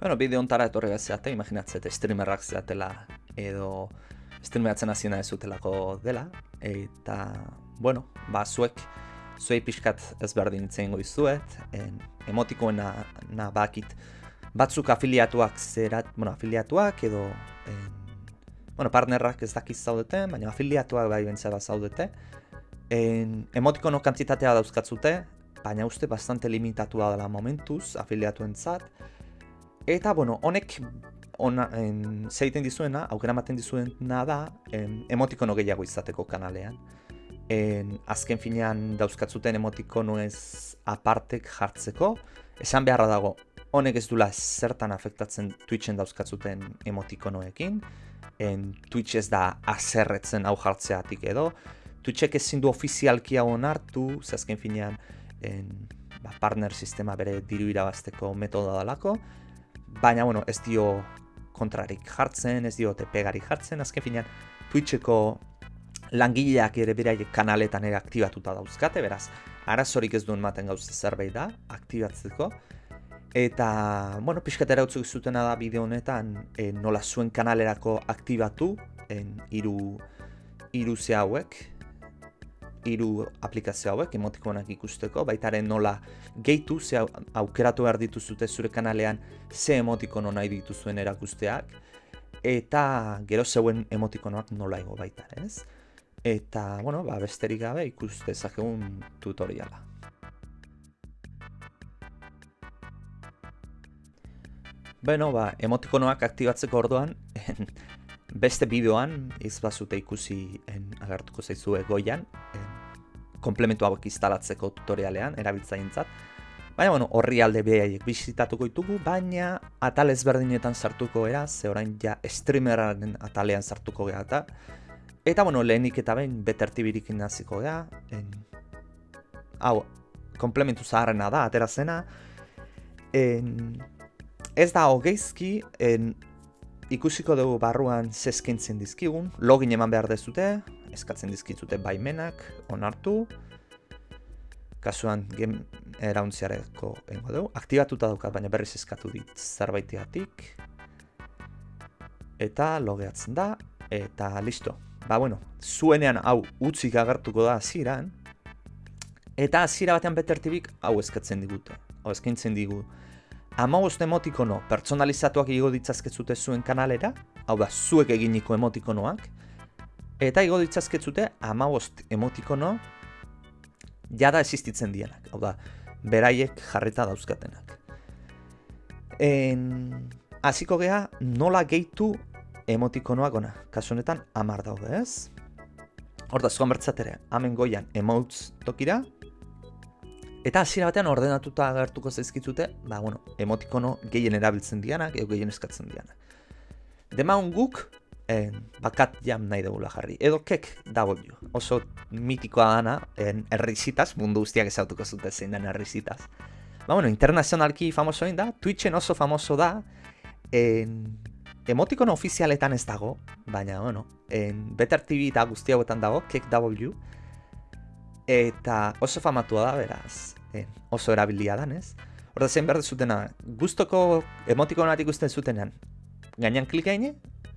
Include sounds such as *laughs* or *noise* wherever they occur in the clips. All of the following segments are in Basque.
Bueno, bideo ontara etorri bat zeate, imaginatzete streamerrak zeatela edo streameratzen hasi nahi zutelako dela. Eta, bueno, ba, zuek, zuei pixkat ezberdin itzen goizuet, en, emotikoena na bakit batzuk afiliatuak zerat, bueno, afiliatuak edo en, bueno, partnerrak ez dakiz zaudete, baina afiliatuak bai bentzera zaudete. En, emotikono kantitatea dauzkatzute, baina uste bastante limitatua dela momentuz afiliatuentzat. Eta, bueno, honek ona, en, zeiten dizuena, aukera maten dizuena da, en, emotikono gehiago izateko kanalean. En, azken finean dauzkatzuten emotikono ez apartek jartzeko, esan beharra dago, honek ez dula zertan afektatzen Twitchen dauzkatzuten emotikonoekin, en, Twitch ez da azerretzen hau jartzeatik edo, Twitchek ezin du ofizialki hau onartu, azken finean, en, ba, partner sistema bere diru irabazteko metoda dalako, baina bueno, ez dio kontrarik jartzen, ez dio tepegarik jartzen, azken finean Twitcheko langileak ere beraiek kanaletan ere aktibatuta dauzkate, beraz, arazorik ez duen maten gauza zerbait da, aktibatzeko, eta, bueno, pixkatera utzuk zutena da bideo honetan, e, nola zuen kanalerako aktibatu, en, iru, iru ze hauek, hiru aplikazio hauek emotikonak ikusteko, baitaren nola gehitu, ze aukeratu behar dituzute zure kanalean ze emotikono nahi dituzuen erakusteak, eta gero zeuen emotikonoak nola ego baita, ez? Eta, bueno, ba, besterik gabe ikuste zakegun tutoriala. Beno, ba, emotikonoak aktibatzeko orduan, *laughs* beste bideoan, izbazute ikusi en, agertuko zaizue goian, en, komplementu hauek instalatzeko tutorialean, erabiltzaintzat. Baina, bueno, horri alde behaiek bizitatuko ditugu, baina atal ezberdinetan sartuko era, ze orain ja streameraren atalean sartuko geha eta. Eta, bueno, lehenik eta behin betertibirik inaziko geha. En... Hau, komplementu zaharrena da, atera zena. En... Ez da hogeizki, en... ikusiko dugu barruan zeskintzen dizkigun, login eman behar dezute, eskatzen dizkitzute baimenak, onartu, kasuan gem erauntziareko engo dugu, aktibatuta daukat, baina berriz eskatu dit zerbaitiatik, eta logeatzen da, eta listo. Ba, bueno, zuenean hau utzik agertuko da hasieran eta hasiera batean betertibik hau eskatzen digute, hau eskaintzen digu. Ama emotikono pertsonalizatuak igo ditzazkezute zuen kanalera, hau da, zuek eginiko emotikonoak, Eta igo ditzazketzute amabost emotikono jada existitzen dienak. Hau da, beraiek jarrita dauzkatenak. En... Aziko geha, nola gehitu emotikonoak ona. Kasu honetan, amar daude ez? Horta, zuan bertzatere, hamen goian emotes tokira. Eta hasiera batean ordenatuta agertuko zaizkitzute, ba, bueno, emotikono gehien erabiltzen dianak, edo gehien eskatzen dianak. Demaun guk, en, bakat jam nahi dugula jarri. Edo kek W, oso mitikoa dana, en, errizitaz, mundu guztiak ezautuko zute zein den errizitaz. Ba, bueno, internazionalki famoso da, Twitchen oso famoso da, en, emotikono ofizialetan ez dago, baina, bueno, en, Better TV eta guzti hauetan dago, kek W, eta oso famatua da, beraz, en, oso erabilia danez. Horda zein behar zutena, guztoko emotikonatik ikusten zutenean, gainean klik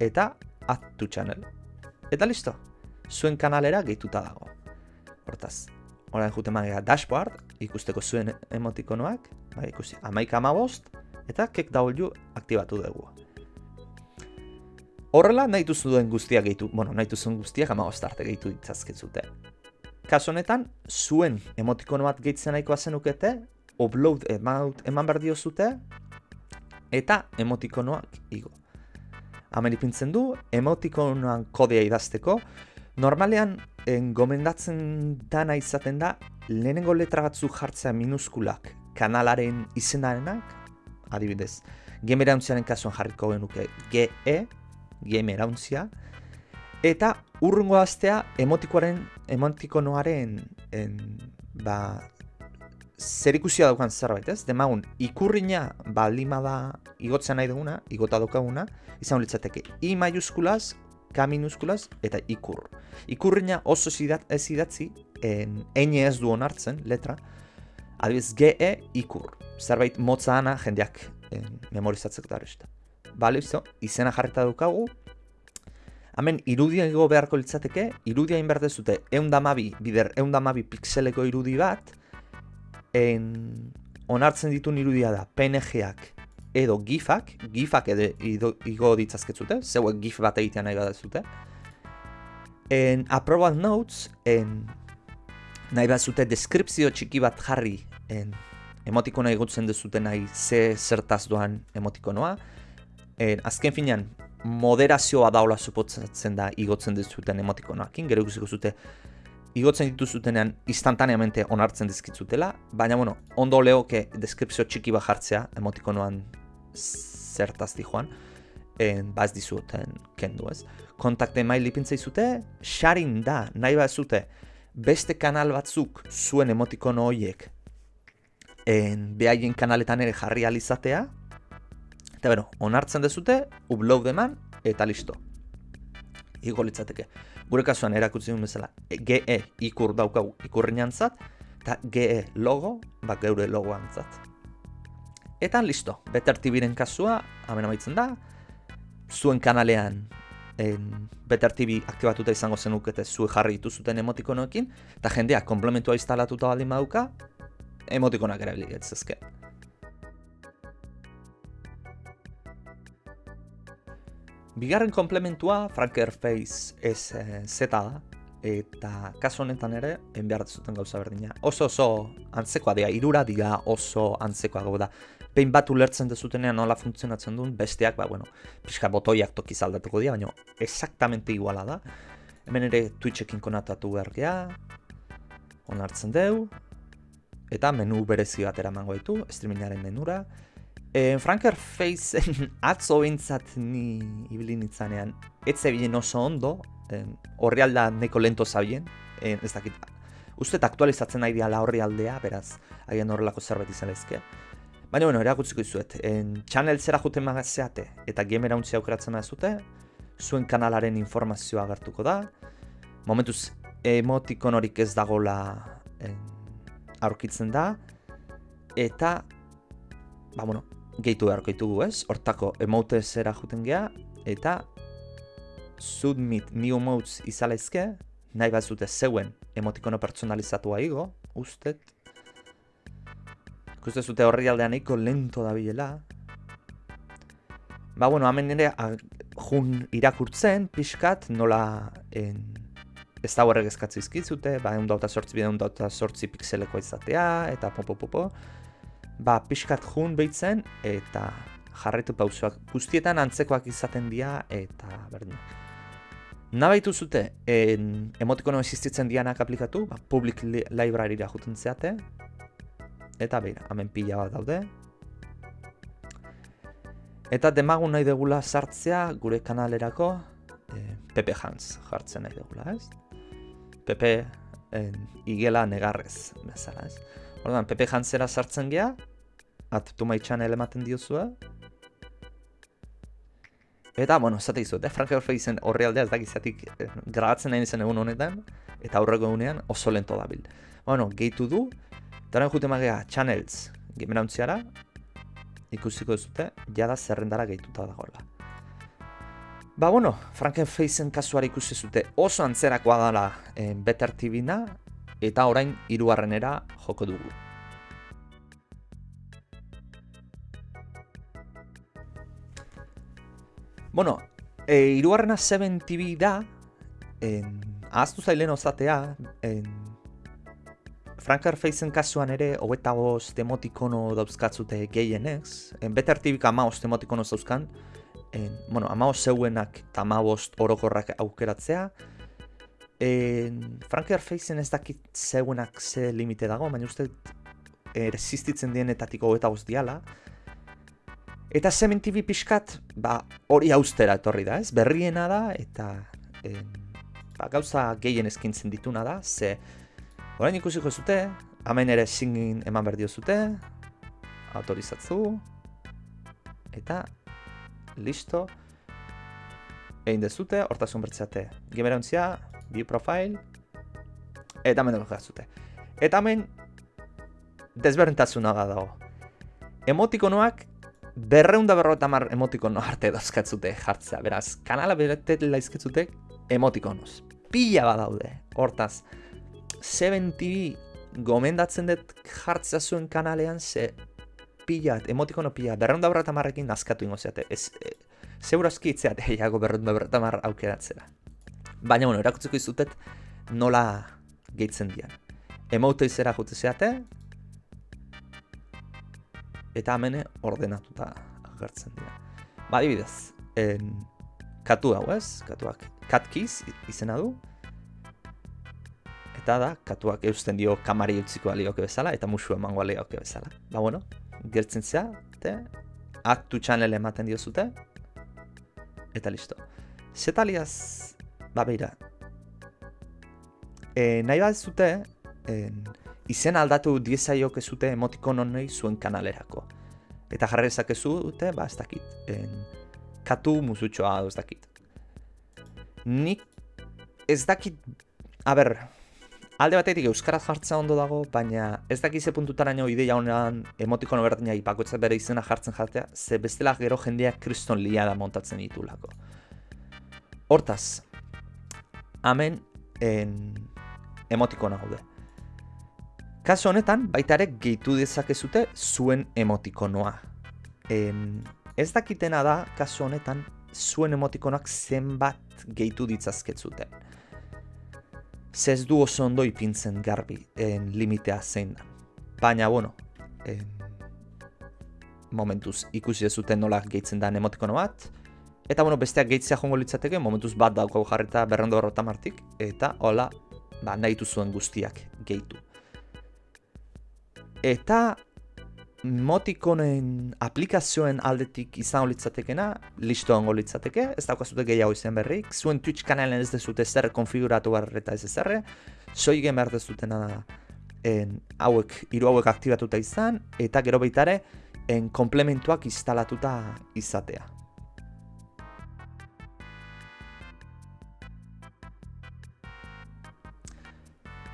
eta add to channel. Eta listo, zuen kanalera gehituta dago. Hortaz, orain jute magea dashboard, ikusteko zuen emotikonoak, bai, ikusi, amaika amabost, eta KickW aktibatu dugu. Horrela, nahi duen guztiak gehitu, bueno, nahi duzuen guztiak amabost arte gehitu ditzazketzute. Kaso honetan, zuen emotikono bat gehitzen nahikoa zenukete, upload eman, eman behar diozute, eta emotikonoak igo. Hemen ipintzen du, emotikonoan kodea idazteko, normalean en, gomendatzen dana izaten da, lehenengo letra batzu jartzea minuskulak kanalaren izenarenak, adibidez, game erauntziaren kasuan jarriko genuke GE, game erauntzia, eta urrungo aztea emotikoaren, emotikonoaren en, ba, zer ikusia daukan zerbait, ez? Demagun, ikurrina balima da igotzen nahi duguna, igota daukaguna, izan litzateke I majuskulaz, K minuskulaz eta ikur. Ikurrina oso ez idatzi, en, ez du onartzen, letra, adibidez GE ikur. Zerbait motza ana jendeak en, memorizatzeko da. Bale, izena jarreta dukagu, Hemen irudia ego beharko litzateke, irudia inberde zute eundamabi, bider eundamabi pixeleko irudi bat, en, onartzen ditun irudia da PNG-ak edo GIF-ak, GIF-ak edo igo ditzazketzute, zeuek GIF bat egitea nahi badazute. En approval notes, en, nahi bazute deskripzio txiki bat jarri en, emotikona egotzen dezute nahi ze zertaz doan emotikonoa. En, azken finean, moderazioa daula supotzatzen da igotzen dizuten emotikonoakin, gero ikusiko zute igotzen dituzutenean instantaneamente onartzen dizkitzutela, baina bueno, ondo leoke deskripzio txiki bat jartzea emotikonoan zertaz di joan, en baz dizuten kendu ez. Kontakte mail ipintzei zute, sharing da, nahi bat zute, beste kanal batzuk zuen emotikono horiek en behaien kanaletan ere jarri alizatea, Eta bero, onartzen dezute, upload eman, eta listo. Igo litzateke. Gure kasuan erakutsi duen bezala, GE ikur daukagu ikurriñan zat, eta GE logo, bak geure logoan zat. Eta listo, Better TV-ren kasua, hamen amaitzen da, zuen kanalean en, Better TV aktibatuta izango zenukete zuen jarri dituzuten emotikonoekin, eta jendeak komplementua instalatuta baldin baduka, emotikonak erabili etzezke. Bigarren komplementua Franker Face ez e, zeta da, eta kasu honetan ere, behar zuten gauza berdina. Oso oso antzekoa dira, irura dira oso antzekoa da. Behin bat ulertzen dezutenean nola funtzionatzen duen, besteak, ba, bueno, pixka botoiak toki zaldatuko dira, baina exactamente iguala da. Hemen ere Twitchekin konatatu behar onartzen deu, eta menu berezi bat eramango ditu, streamingaren menura, E, Franker Faceen *laughs* atzo bintzat ni ibili nintzanean, ez zebilen oso ondo, horri alda neko lento zabien, ez dakit, uste aktualizatzen nahi diala horri aldea, beraz, haien horrelako zerbait izan ezke. Baina, bueno, erakutziko izuet, en, channel zera juten magazeate, eta gamera untzia aukeratzen zute, zuen kanalaren informazioa agertuko da, momentuz emotikon horik ez dagola aurkitzen da, eta, ba, bueno, gehitu beharko ditugu ez, hortako emote zera juten geha, eta submit new emotes izalaizke, nahi bat zute zeuen emotikono pertsonalizatua igo, ustet. Ikuste zute horri aldean eiko lento da bilela. Ba, bueno, hamen nire jun irakurtzen, pixkat, nola en, ez da horrek eskatzi izkitzute, ba, egun dauta sortzi, egun dauta sortzi pixeleko izatea, eta popo popo ba, pixkat jun behitzen eta jarraitu pausuak guztietan antzekoak izaten dira eta berdin. Nabaitu zute, en, emotikono existitzen dianak aplikatu, ba, public li library-ra juten zeate, eta beira, hemen pila bat daude. Eta demagun nahi degula sartzea gure kanalerako e, Pepe Hans jartzen nahi degula, ez? Pepe en, igela negarrez, bezala, ez? Ordan, Pepe Hansera sartzen gea, at to my channel ematen diozua. Eta, bueno, zate izu, eh? Frank horre aldea ez dakizatik eh, grabatzen nahi zen egun honetan, eta aurreko egunean oso lento dabil. Bueno, gehitu du, eta horren jute magea channels gemerauntziara, ikusiko zute, jada zerrendara gehituta dagoela. Ba, bueno, Franken Faceen kasuara ikusi zute oso antzerakoa dela eh, Better TV-na, eta orain hirugarrenera joko dugu. Bueno, e, irugarrena 7 TV da, en, ahaztu zailen ozatea, en, Faceen kasuan ere, hogeta bost emotikono dauzkatzute gehienez, en, Better TV ama bost emotikono zauzkan, en, bueno, ama zeuenak eta ama bost orokorrak aukeratzea, en, Frankar Faceen ez dakit zeuenak ze limite dago, baina uste existitzen dienetatik hogeta diala, Eta Semen TV pixkat, ba, hori austera etorri da, ez? Berriena da, eta en, ba, gauza gehien eskintzen dituna da, ze orain ikusiko zute, hemen ere singin eman berdio zute, autorizatzu, eta listo, egin dezute, hortasun bertzeate, gemera ontzia, bi profile, eta hemen dut zute. Eta hemen, desberdintasuna da dago. Emotikonoak berreunda berrota mar emotikono arte dozkatzute jartzea. Beraz, kanala beretet laizketzute emotikonoz. Pila badaude, hortaz. 7TV gomendatzen dut jartzea zuen kanalean, ze pila, emotikono pila, berreunda berrota marrekin nazkatu ingo zeate. Ez, e, Zeurazki itzeate eiago *laughs* berreunda berrota mar aukeratzera. Baina, bueno, erakutzeko izutet nola gehitzen dian. Emoto izera jute zeate, eta hemen ordenatuta agertzen dira. Ba, adibidez, en, katu hau ez, katuak katkiz izena du, eta da, katuak eusten dio kamari utziko alioke bezala, eta musu emango alioke bezala. Ba, bueno, gertzen zea, te, aktu channel ematen dio zute, eta listo. Zetaliaz, ba, beira, e, nahi bat zute, en, izen aldatu diezaiok zute emotikon zuen kanalerako. Eta jarri ezakezu dute, ba, ez dakit. En, katu musutxoa, ez dakit. Nik ez dakit, a ber, alde batetik euskaraz jartzea ondo dago, baina ez dakit ze puntutara nio ideia honean emotikon berdina ipakoetza bere izena jartzen jatea, ze bestela gero jendeak kriston liada montatzen ditulako. Hortaz, hemen en, emotikona gaude. Kaso honetan, baita ere gehitu dezakezute zuen emotikonoa. En, ez dakitena da, kaso honetan, zuen emotikonoak zenbat gehitu ditzazketzuten. Zez du oso ondo ipintzen garbi en limitea zein da. Baina, bueno, en, momentuz ikusi zuten nola gehitzen da emotikono bat, eta bueno, besteak gehitzea jongo litzateke, momentuz bat dauko jarreta berrendo horrota martik, eta hola, ba, nahi zuen guztiak gehitu. Eta motikonen aplikazioen aldetik izan litzatekena, listo ongo litzateke, ez daukazute gehiago izan berrik, zuen Twitch kanalen ez dezute zer konfiguratu eta ez ezerre, soi gen behar dezutena en, hauek, hiru hauek aktibatuta izan, eta gero baitare, en komplementuak instalatuta izatea.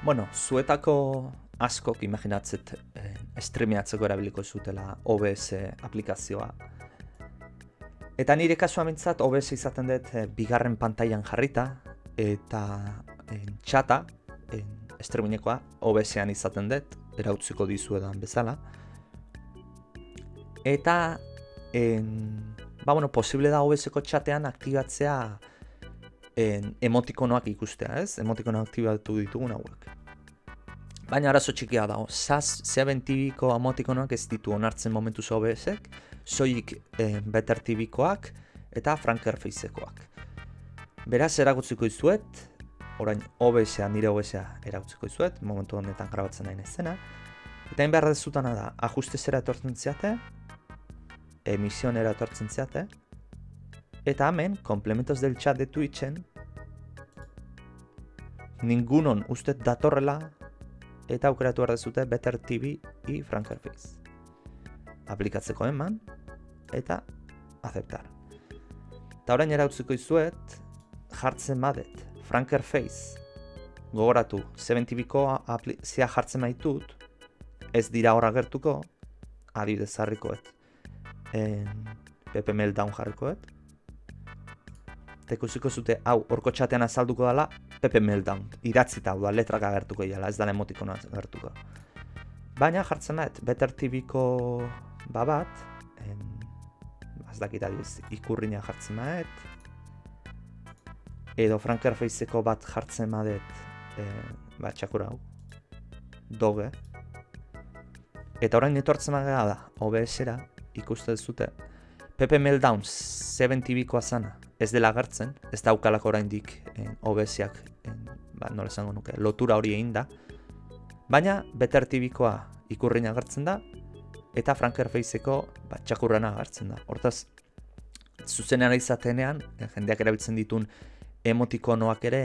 Bueno, zuetako askok imaginatzet eh, streameatzeko erabiliko zutela OBS aplikazioa. Eta nire kasua mintzat OBS izaten dut eh, bigarren pantailan jarrita eta eh, txata eh, streamingekoa OBSean izaten dut, erautziko dizu bezala. Eta en, ba, bueno, posible da OBSeko txatean aktibatzea en, emotikonoak ikustea, ez? Emotikonoak aktibatu ditugun hauek. Baina arazo txikia dago, SAS Seven TV-ko amotikonak ez ditu onartzen momentu OBS-ek, soik eh, Better TV-koak eta Franker Face-ekoak. Beraz, eragutziko izuet, orain OBS-a, nire OBS-a eragutziko momentu honetan grabatzen nahi zena. Eta hain behar dezutana da, ajustezera etortzen ziate, emisionera etortzen ziate, eta hemen, komplementos del chat de Twitchen, ningunon ustet datorrela eta aukeratu behar dezute Better TV i Frankerface. Aplikatzeko eman eta aceptar. Eta orain erautziko izuet jartzen badet Frankerface gogoratu 7TV-ko zia jartzen maitut ez dira horra gertuko adibidez harrikoet en, PP Meltdown jarrikoet eta ikusiko zute hau orko txatean azalduko dela Pepe Meltdown, idatzita hau da, letrak agertuko iala, ez da emotikona agertuko. Baina jartzen da, Better TV-ko babat, en, az dakit adiz, ikurriña jartzen da, edo Franker Faceko bat jartzen da, e, ba, txakura hau, doge, eta orain etortzen da, OBS-era, ikuste zute, Pepe Meltdown, 7 TV-koa zana, ez dela agertzen, ez daukalako oraindik en, OBS-ak, ba, nola esango nuke, lotura hori egin da. Baina, Better TV-koa ikurrein agertzen da, eta Franker Face-eko ba, txakurrana agertzen da. Hortaz, zuzenean izatenean, eh, jendeak erabiltzen ditun emotikonoak ere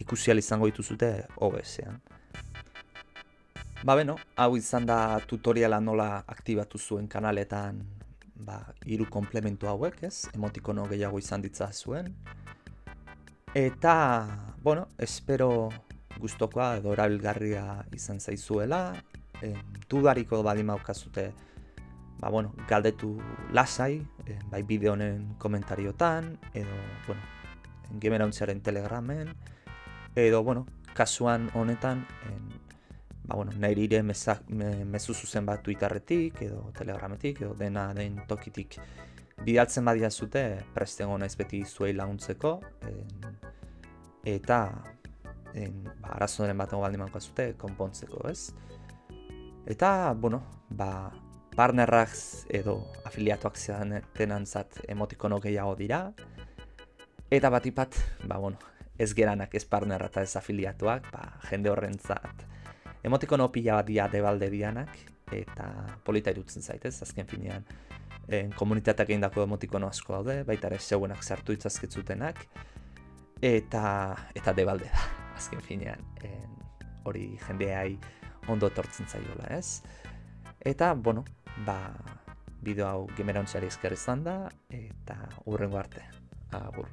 ikusial izango dituzute OBS-ean. Ba beno, hau izan da tutoriala nola aktibatu zuen kanaletan ba, iru komplementu hauek, ez? Emotikono gehiago izan ditza zuen. Eta, bueno, espero gustokoa edo erabilgarria izan zaizuela. E, dudariko badima aukazute ba, bueno, galdetu lasai, e, bai bideo honen komentariotan, edo, bueno, gemerauntziaren telegramen, edo, bueno, kasuan honetan, en, ba, bueno, nahi ire mezu zuzen bat Twitterretik, edo telegrametik, edo dena den tokitik bidaltzen badia zute, presten naiz beti zuei laguntzeko, en, eta en, ba, arazoaren bat baldin zute, konpontzeko, ez? Eta, bueno, ba, partnerrak edo afiliatuak zean zat emotikono gehiago dira. Eta bat ba, bueno, ez geranak ez partnerra eta ez afiliatuak, ba, jende horren zat. Emotikono pila bat dia debalde dianak, eta polita irutzen zaitez, azken finean. En, komunitateak egin dako emotikono asko daude, baita ere zeuenak sartu itzazkitzutenak, eta, eta debalde da, *laughs* azken finean. hori jendeai ondo etortzen zaiola, ez? Eta, bueno, ba, bideo hau gemerontziari izan da, eta urrengo arte. Agur.